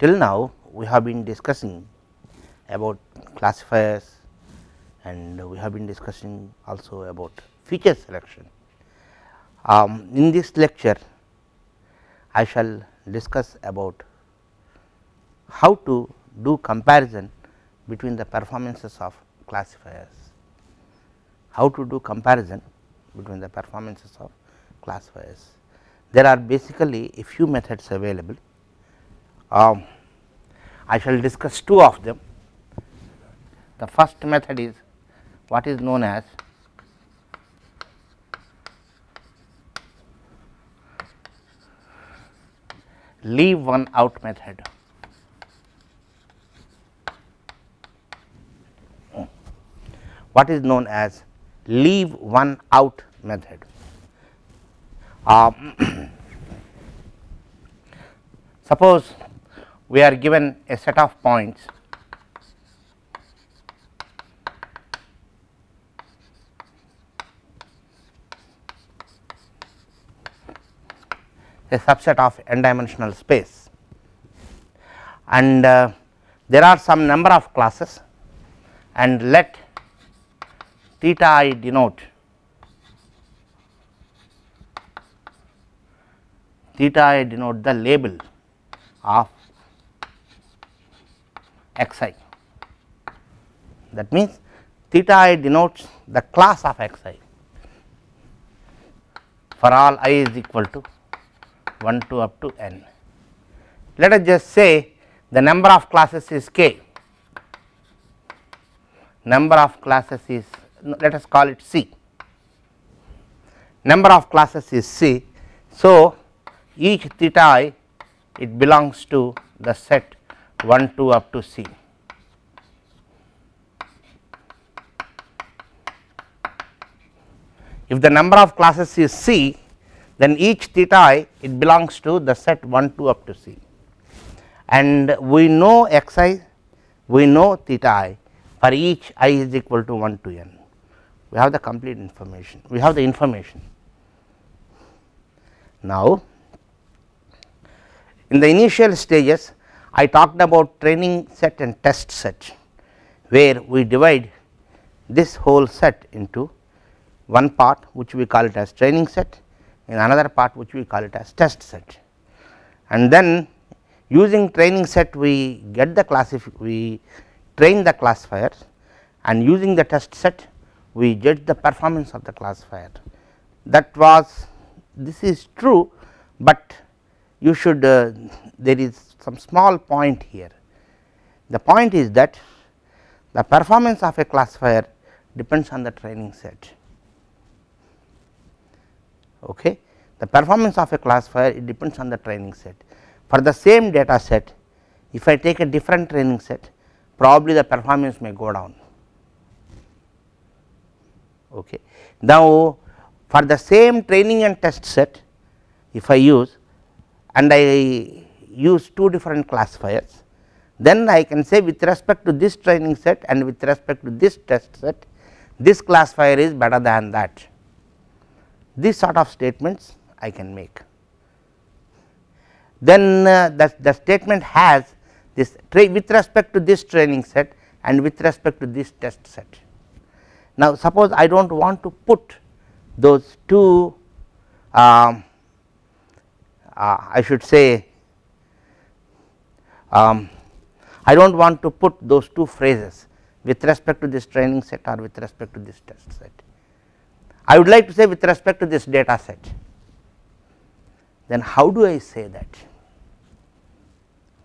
till now we have been discussing about classifiers and we have been discussing also about feature selection. Um, in this lecture I shall discuss about how to do comparison between the performances of classifiers, how to do comparison between the performances of classifiers. There are basically a few methods available. Um, I shall discuss two of them. The first method is what is known as leave one out method. What is known as leave one out method. Um, suppose we are given a set of points. A subset of n dimensional space. And uh, there are some number of classes. And let theta i denote theta i denote the label of x i that means theta i denotes the class of x i for all i is equal to 1 to up to n. Let us just say the number of classes is k, number of classes is let us call it c, number of classes is c. So, each theta i it belongs to the set 1 2 up to c. If the number of classes is c then each theta i it belongs to the set 1 2 up to c and we know x i we know theta i for each i is equal to 1 to n we have the complete information we have the information. Now, in the initial stages I talked about training set and test set where we divide this whole set into one part which we call it as training set in another part which we call it as test set. And then using training set we get the classify we train the classifiers and using the test set we judge the performance of the classifier. That was this is true, but you should uh, there is some small point here. The point is that the performance of a classifier depends on the training set Okay. The performance of a classifier it depends on the training set. For the same data set if I take a different training set probably the performance may go down. Okay. Now, for the same training and test set if I use and I use two different classifiers then I can say with respect to this training set and with respect to this test set this classifier is better than that these sort of statements I can make. Then uh, the, the statement has this with respect to this training set and with respect to this test set. Now, suppose I do not want to put those two um, uh, I should say um, I do not want to put those two phrases with respect to this training set or with respect to this test set. I would like to say with respect to this data set then how do I say that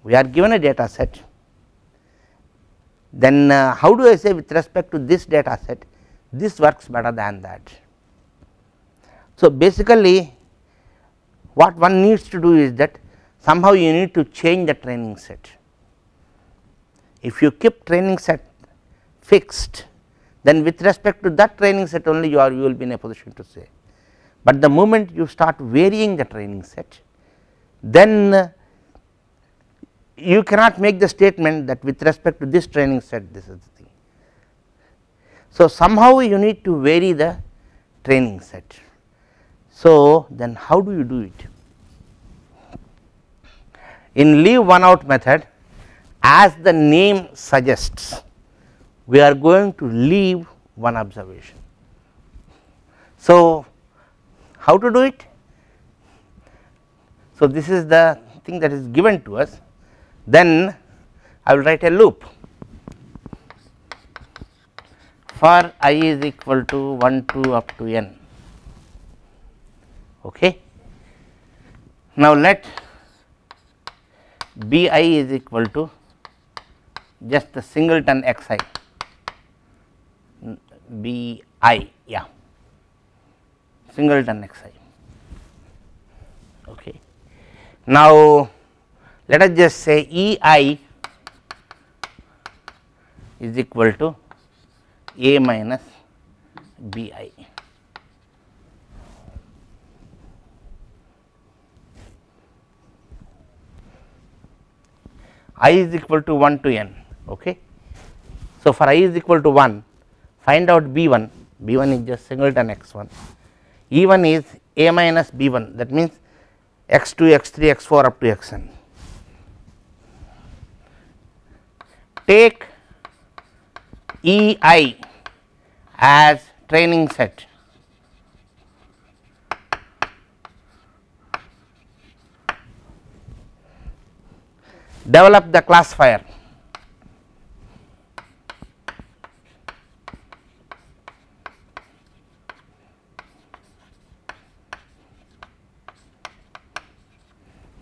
we are given a data set then uh, how do I say with respect to this data set this works better than that. So, basically what one needs to do is that somehow you need to change the training set. If you keep training set fixed then with respect to that training set only you are you will be in a position to say. But the moment you start varying the training set then uh, you cannot make the statement that with respect to this training set this is the thing. So, somehow you need to vary the training set. So, then how do you do it? In leave one out method as the name suggests we are going to leave one observation. So, how to do it? So, this is the thing that is given to us then I will write a loop for i is equal to 1 to up to n. Okay. Now, let b i is equal to just the singleton x i b i yeah singleton x i. Okay. Now, let us just say E i is equal to a minus b i. i is equal to 1 to n. Okay. So, for i is equal to 1 find out b 1, b 1 is just singleton x 1, e 1 is a minus b 1 that means x 2 x 3 x 4 up to x n. Take E i as training set develop the classifier.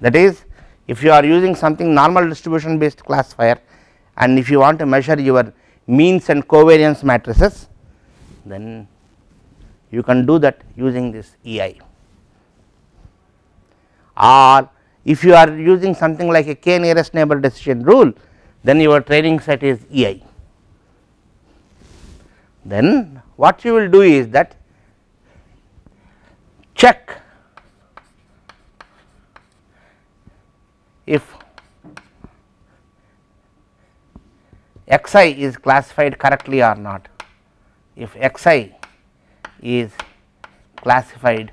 That is if you are using something normal distribution based classifier and if you want to measure your means and covariance matrices then you can do that using this E i. Or if you are using something like a k nearest neighbor decision rule then your training set is E i. Then what you will do is that check if x i is classified correctly or not. If x i is classified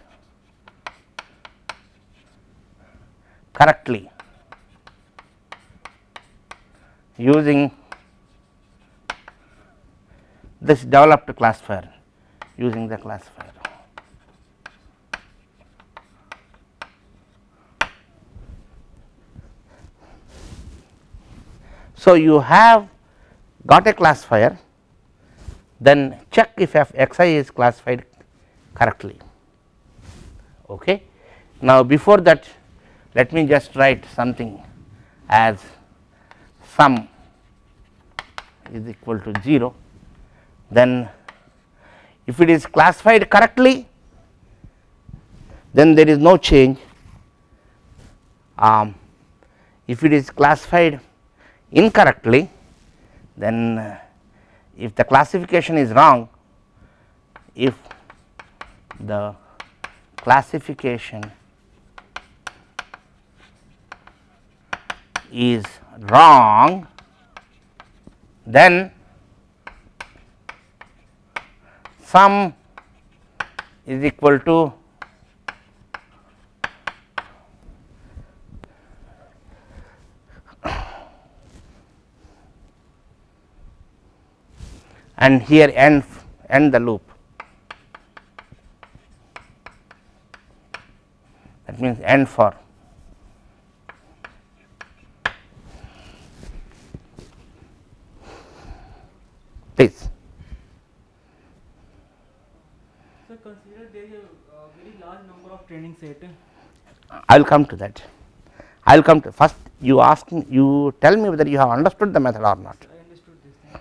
correctly using this developed classifier using the classifier. So, you have got a classifier then check if f x i is classified correctly. Okay. Now, before that let me just write something as sum is equal to 0 then if it is classified correctly then there is no change. Um, if it is classified incorrectly then uh, if the classification is wrong if the classification is wrong then sum is equal to and here end end the loop. That means end for please. So, consider there is a uh, very large number of training set. I will come to that. I will come to first you ask me you tell me whether you have understood the method or not. I understood this.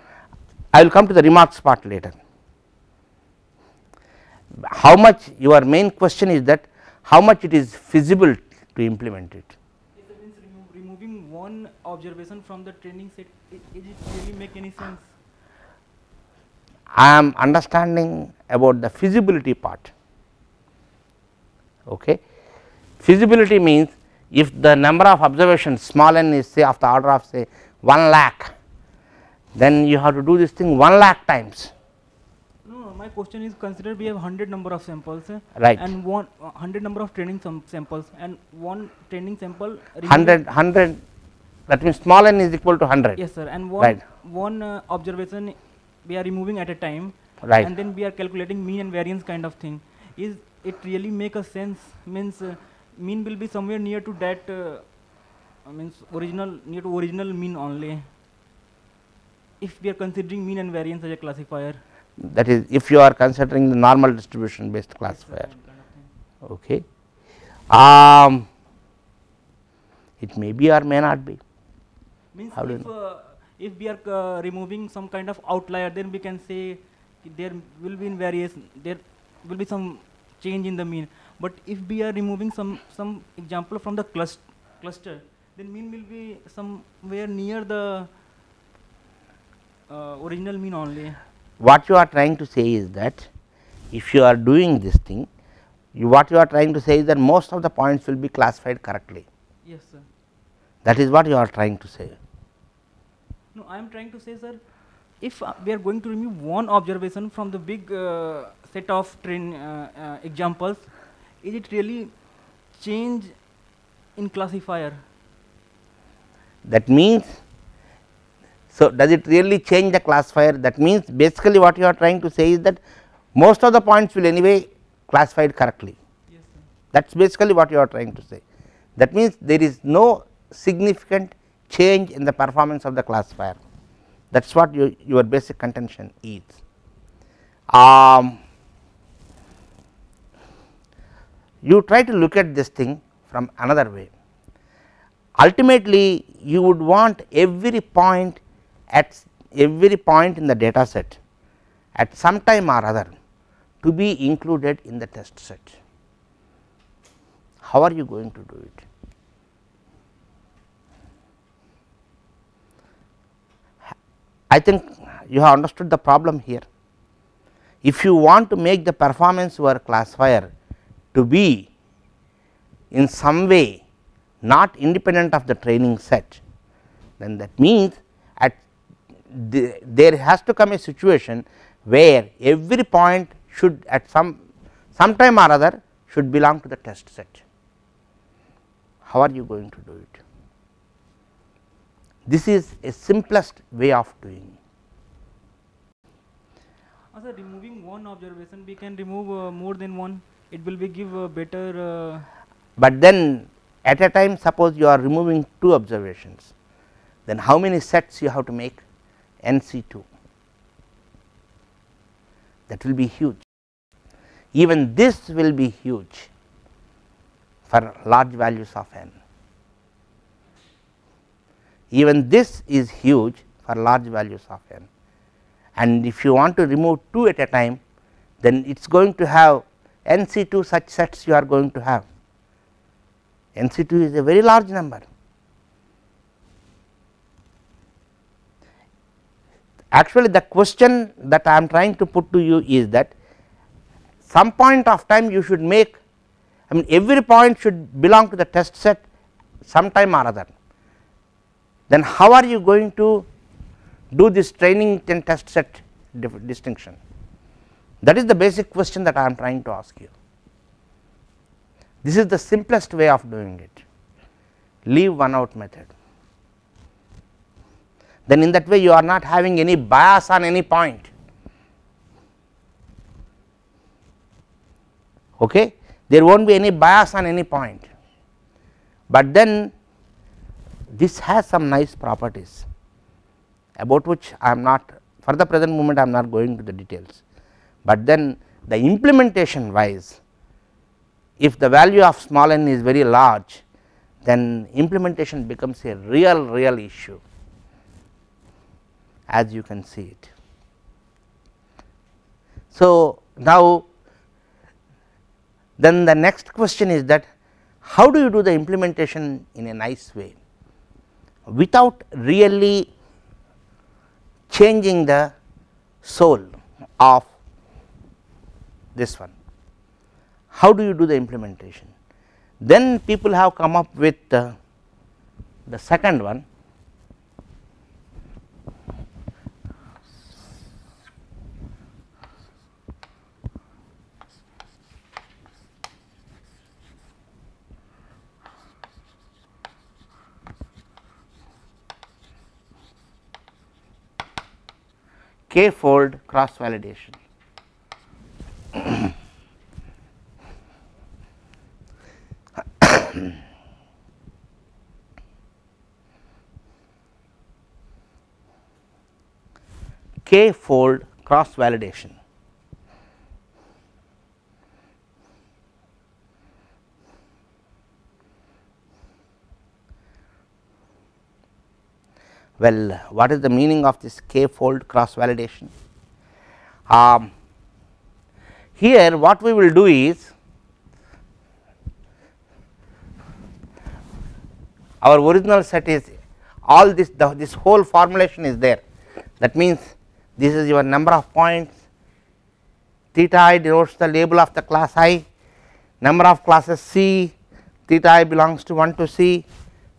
I will come to the remarks part later. How much your main question is that how much it is feasible to implement it. Means removing one observation from the training set, it, is it really make any sense? I am understanding about the feasibility part. Okay. Feasibility means if the number of observations small n is say of the order of say 1 lakh, then you have to do this thing 1 lakh times. No, my question is consider we have 100 number of samples uh, Right. and one uh, 100 number of training sam- samples and one training sample removing- 100 100 that means small n is equal to 100 yes sir and one Right. one uh, observation we are removing at a time Right. and then we are calculating mean and variance kind of thing is it really make a sense means uh, mean will be somewhere near to that uh, means original near to original mean only. If we are considering mean and variance as a classifier. That is if you are considering the normal distribution based classifier. kind of thing. okay. Um it may be or may not be. Means How if uh, if we are uh, removing some kind of outlier then we can say there will be in variation there will be some change in the mean but if we are removing some some example from the cluster cluster then mean will be somewhere near the uh, original mean only. What you are trying to say is that if you are doing this thing you what you are trying to say is that most of the points will be classified correctly. Yes sir. That is what you are trying to say. No i am trying to say sir if uh, we are going to remove one observation from the big uh, set of train uh, uh, examples is it really change in classifier? That means so does it really change the classifier? That means basically what you are trying to say is that most of the points will anyway classified correctly. Yes sir. That is basically what you are trying to say. That means there is no significant change in the performance of the classifier. That is what your, your basic contention is. Um, you try to look at this thing from another way ultimately you would want every point at every point in the data set at some time or other to be included in the test set. How are you going to do it? I think you have understood the problem here. If you want to make the performance over classifier to be in some way not independent of the training set, then that means at the, there has to come a situation where every point should at some some time or other should belong to the test set. How are you going to do it? This is a simplest way of doing. uh, sir removing one observation we can remove uh, more than one it will be give a better uh, But then at a time suppose you are removing two observations, then how many sets you have to make NC 2 that will be huge. Even this will be huge for large values of n. Even this is huge for large values of n and if you want to remove 2 at a time then it is going to have NC 2 such sets you are going to have. NC 2 is a very large number. Actually, the question that I am trying to put to you is that some point of time you should make I mean every point should belong to the test set sometime or other. Then how are you going to do this training and test set distinction? That is the basic question that I am trying to ask you. This is the simplest way of doing it, leave one out method. Then in that way you are not having any bias on any point. Okay? There will not be any bias on any point, but then this has some nice properties about which I am not for the present moment I am not going to the details, but then the implementation wise if the value of small n is very large then implementation becomes a real real issue as you can see it. So, now then the next question is that how do you do the implementation in a nice way without really changing the soul of this one. How do you do the implementation? Then people have come up with uh, the second one k fold cross validation. K fold cross validation. Well, what is the meaning of this k fold cross validation? Um, here what we will do is our original set is all this the, this whole formulation is there that means this is your number of points. Theta i denotes the label of the class i. Number of classes c. Theta i belongs to 1 to c.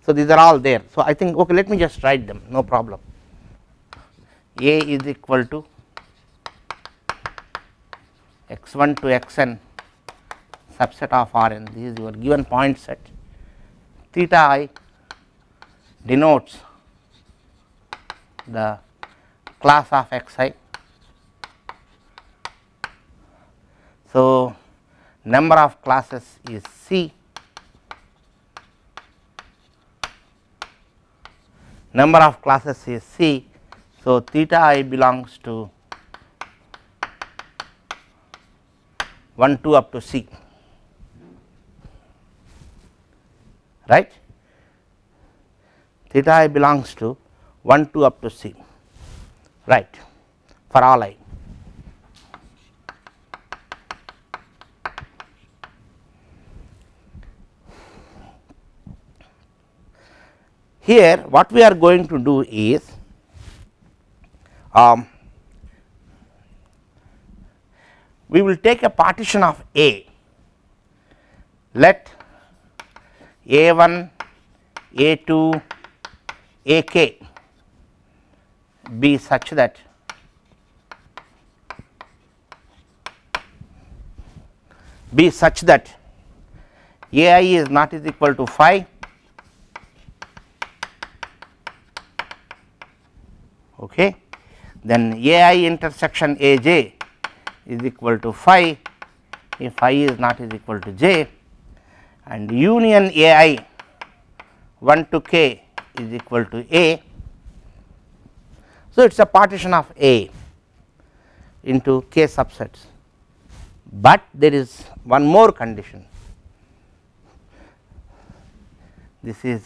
So, these are all there. So, I think okay let me just write them. No problem. A is equal to x 1 to x n subset of R n this is your given point set. Theta i denotes the class of x i. So, number of classes is C number of classes is C. So, theta i belongs to 1 2 up to C right theta i belongs to 1 2 up to C right. For all i. Here what we are going to do is um, we will take a partition of A. Let A 1 A 2 A k be such that be such that A i is not is equal to phi. Okay. Then a i intersection a j is equal to phi. If i is not is equal to j. And union a i 1 to k is equal to a. So, it is a partition of a into k subsets, but there is one more condition. This is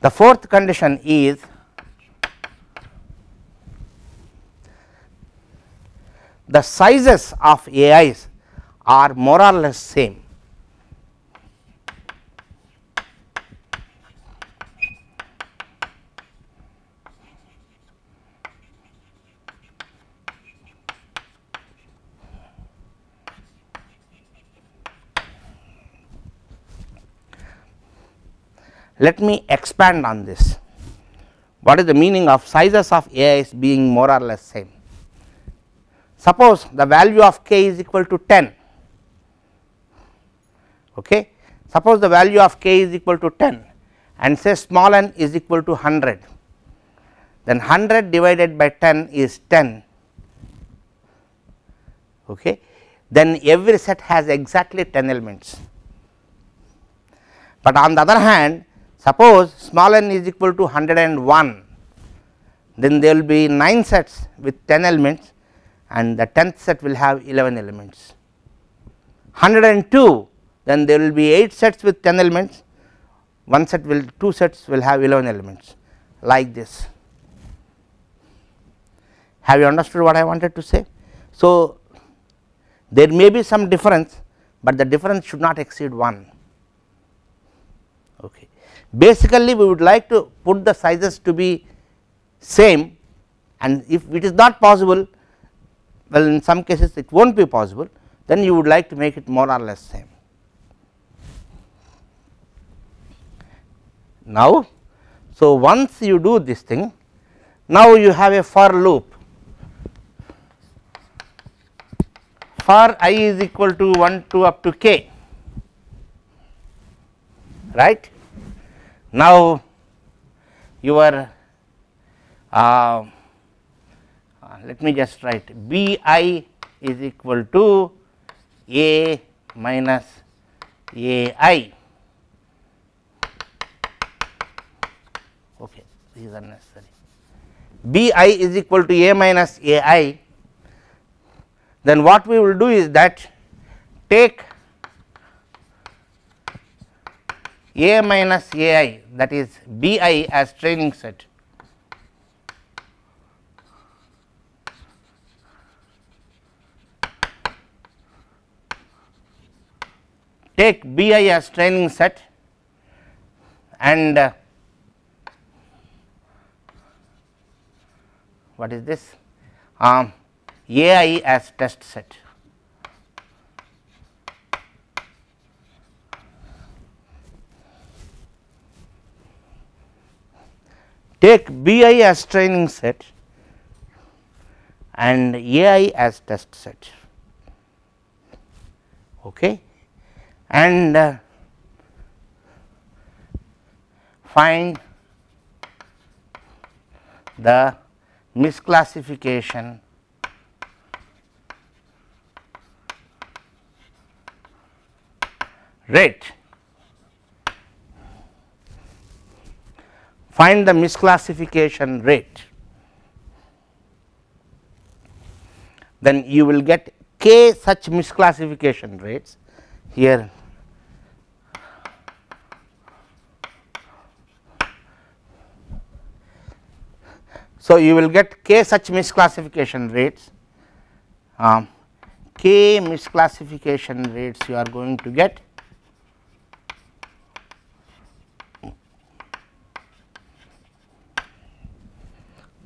The fourth condition is the sizes of AIs are more or less same. Let me expand on this. What is the meaning of sizes of AIs being more or less same? Suppose the value of k is equal to 10, okay. suppose the value of k is equal to 10 and say small n is equal to 100, then 100 divided by 10 is 10, okay. then every set has exactly 10 elements. But on the other hand Suppose small n is equal to 101, then there will be 9 sets with 10 elements and the 10th set will have 11 elements. 102 then there will be 8 sets with 10 elements, one set will 2 sets will have 11 elements like this. Have you understood what I wanted to say? So, there may be some difference, but the difference should not exceed 1. Okay. Basically, we would like to put the sizes to be same and if it is not possible, well in some cases it will not be possible, then you would like to make it more or less same. Now, so once you do this thing, now you have a for loop for i is equal to 1 to up to k right. Now, your uh, let me just write B i is equal to A minus A i okay is unnecessary. B i is equal to A minus A i. Then what we will do is that take A minus A i that is B i as training set. Take B i as training set and uh, what is this um, A i as test set. Take B i as training set and A i as test set. Okay and uh, find the misclassification. Rate. Find the misclassification rate, then you will get k such misclassification rates. Here So, you will get k such misclassification rates, um, k misclassification rates you are going to get.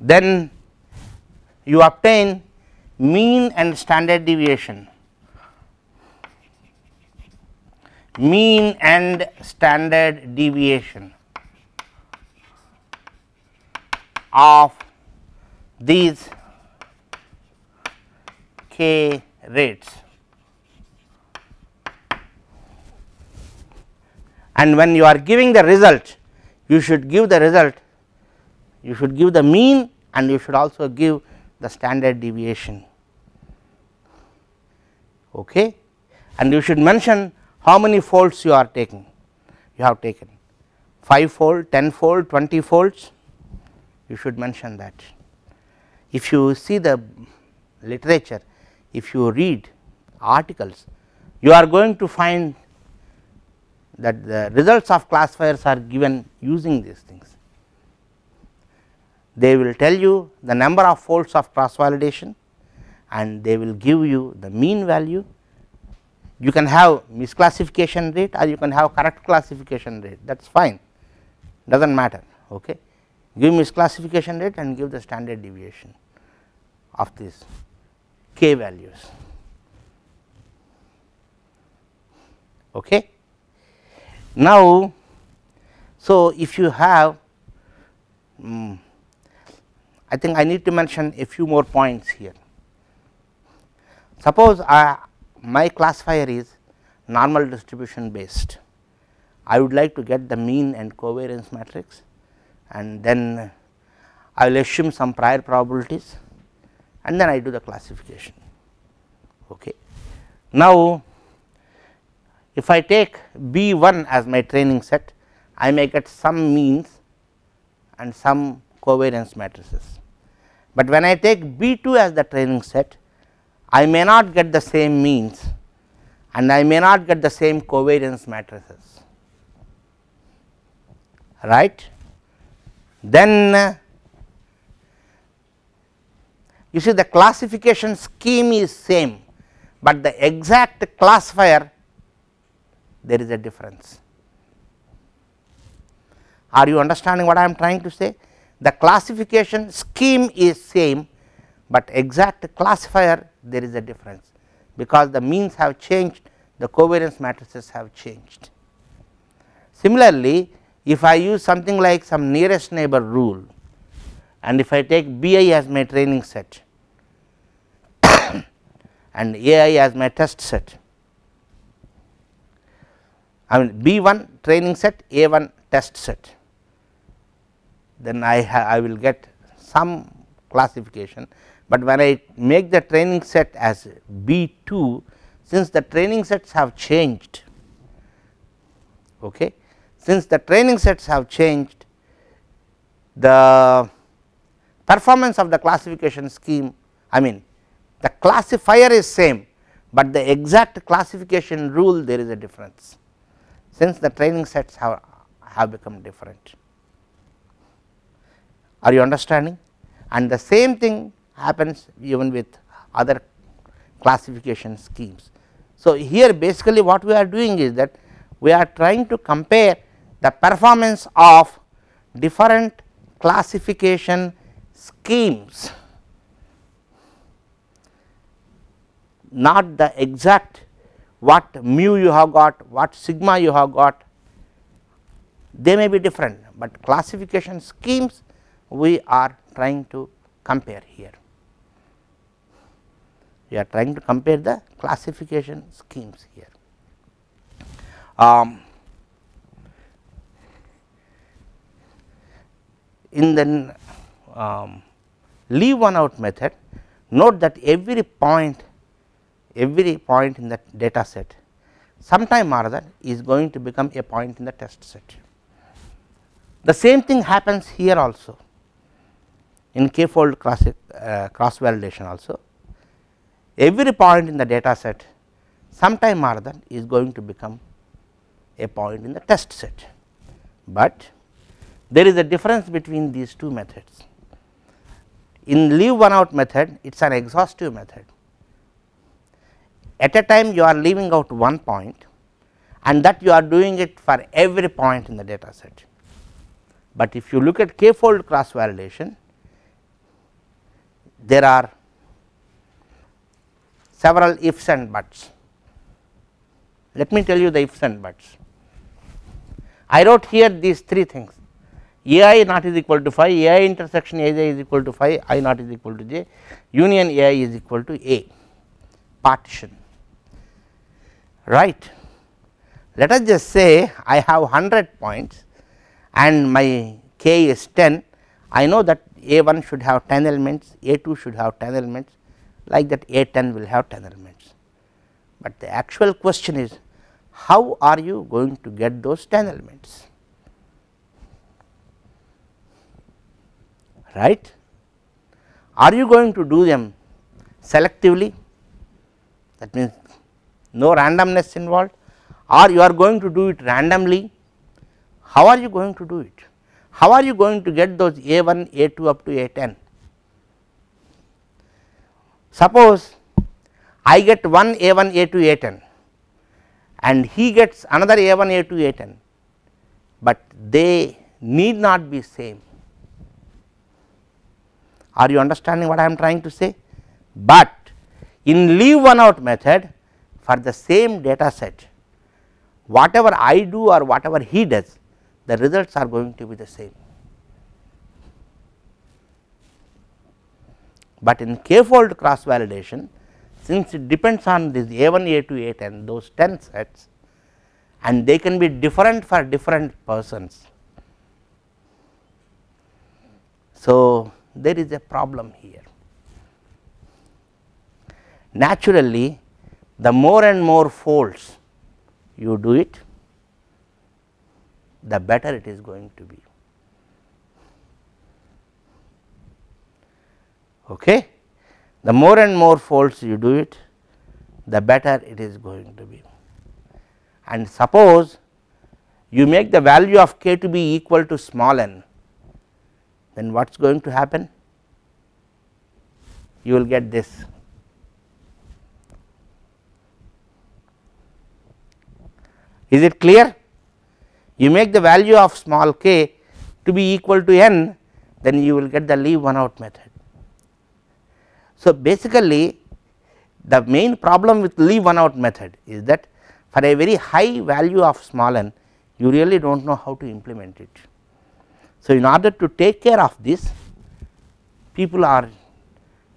Then you obtain mean and standard deviation. Mean and standard deviation of these k rates and when you are giving the result you should give the result you should give the mean and you should also give the standard deviation. Okay? And you should mention how many folds you are taking. You have taken 5 fold 10 fold 20 folds. You should mention that if you see the literature, if you read articles, you are going to find that the results of classifiers are given using these things. They will tell you the number of folds of cross validation and they will give you the mean value. You can have misclassification rate or you can have correct classification rate that is fine does not matter. Okay give misclassification rate and give the standard deviation of these k values. Okay. Now, so if you have um, I think I need to mention a few more points here. Suppose I, my classifier is normal distribution based, I would like to get the mean and covariance matrix and then I will assume some prior probabilities and then I do the classification. Okay. Now, if I take B 1 as my training set, I may get some means and some covariance matrices, but when I take B 2 as the training set, I may not get the same means and I may not get the same covariance matrices, right then uh, you see the classification scheme is same, but the exact classifier there is a difference. Are you understanding what I am trying to say? The classification scheme is same, but exact classifier there is a difference, because the means have changed the covariance matrices have changed. Similarly, if I use something like some nearest neighbor rule and if I take B i as my training set and A i as my test set, I mean B 1 training set A 1 test set then I I will get some classification, but when I make the training set as B 2 since the training sets have changed okay. Since the training sets have changed the performance of the classification scheme I mean the classifier is same, but the exact classification rule there is a difference since the training sets have, have become different. Are you understanding? And the same thing happens even with other classification schemes. So, here basically what we are doing is that we are trying to compare the performance of different classification schemes not the exact what mu you have got, what sigma you have got, they may be different, but classification schemes we are trying to compare here. We are trying to compare the classification schemes here. Um, in the um, leave one out method, note that every point every point in the data set sometime or other is going to become a point in the test set. The same thing happens here also in k fold cross, uh, cross validation also every point in the data set sometime or other is going to become a point in the test set, but there is a difference between these two methods. In leave one out method it is an exhaustive method at a time you are leaving out one point and that you are doing it for every point in the data set. But if you look at k fold cross validation there are several ifs and buts. Let me tell you the ifs and buts. I wrote here these three things a i not is equal to phi, a i intersection a j is equal to phi, i not is equal to j, union a i is equal to a partition right. Let us just say I have 100 points and my k is 10, I know that a 1 should have 10 elements, a 2 should have 10 elements like that a 10 will have 10 elements. But the actual question is how are you going to get those 10 elements right. Are you going to do them selectively that means no randomness involved or you are going to do it randomly, how are you going to do it? How are you going to get those a 1, a 2 up to a 10? Suppose I get one a 1, a 2, a 10 and he gets another a 1, a 2, a 10, but they need not be same. Are you understanding what I am trying to say? But in leave one out method for the same data set whatever I do or whatever he does the results are going to be the same. But in k fold cross validation since it depends on this a 1 a 2 a 10 those 10 sets and they can be different for different persons. So, there is a problem here. Naturally, the more and more folds you do it, the better it is going to be. Okay. The more and more folds you do it, the better it is going to be. And suppose you make the value of k to be equal to small n, then what is going to happen? You will get this Is it clear? You make the value of small k to be equal to n, then you will get the leave one out method. So, basically the main problem with leave one out method is that for a very high value of small n, you really do not know how to implement it. So, in order to take care of this, people are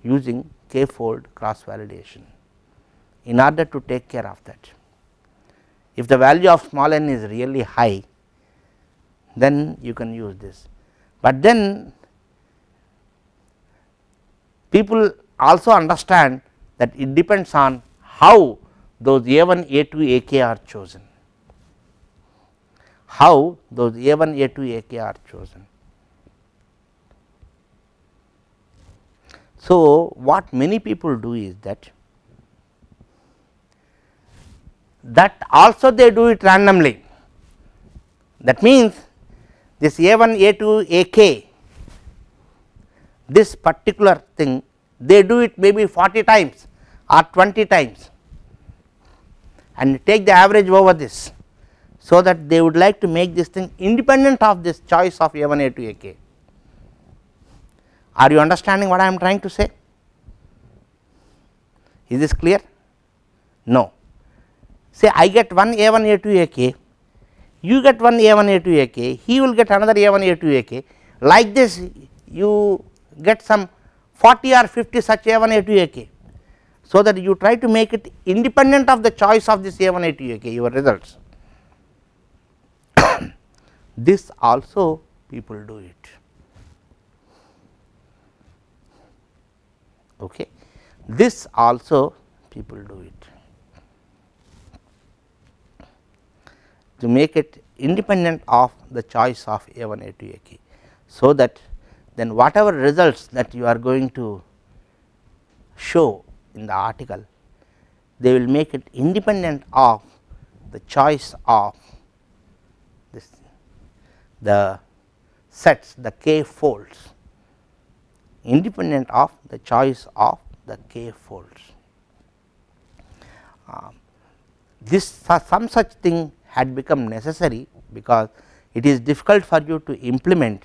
using k fold cross validation in order to take care of that if the value of small n is really high then you can use this. But then people also understand that it depends on how those a 1 a 2 a k are chosen, how those a 1 a 2 a k are chosen. So, what many people do is that that also they do it randomly. That means, this a 1 a 2 a k this particular thing they do it maybe 40 times or 20 times and take the average over this. So, that they would like to make this thing independent of this choice of a 1 a 2 a k. Are you understanding what I am trying to say? Is this clear? No. Say I get one a 1 a 2 a k, you get one a 1 a 2 a k, he will get another a 1 a 2 a k. Like this you get some 40 or 50 such a 1 a 2 a k. So, that you try to make it independent of the choice of this a 1 a 2 a k your results. This also people do it. Okay. This also people do it to make it independent of the choice of a 1 a 2 a k. So, that then whatever results that you are going to show in the article they will make it independent of the choice of the sets the k folds independent of the choice of the k folds. Uh, this some such thing had become necessary because it is difficult for you to implement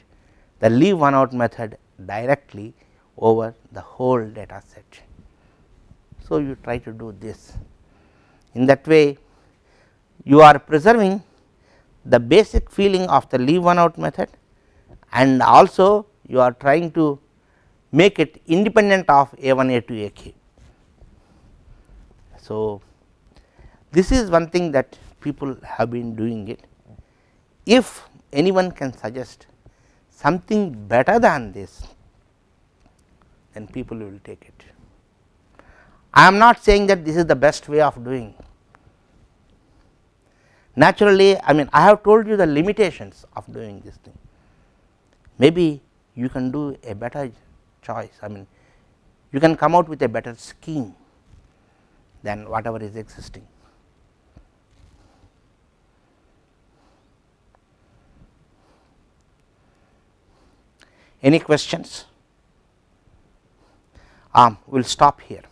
the leave one out method directly over the whole data set. So, you try to do this in that way you are preserving the basic feeling of the leave one out method and also you are trying to make it independent of a 1 a 2 a k. So, this is one thing that people have been doing it. If anyone can suggest something better than this then people will take it. I am not saying that this is the best way of doing. Naturally, I mean I have told you the limitations of doing this thing. Maybe you can do a better choice, I mean you can come out with a better scheme than whatever is existing. Any questions? Um, we will stop here.